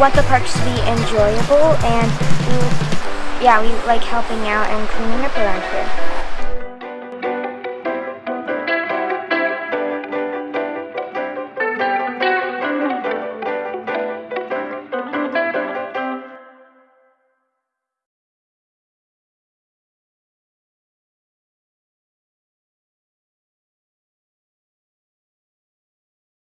want the parks to be enjoyable, and we, yeah, we like helping out and cleaning up around here.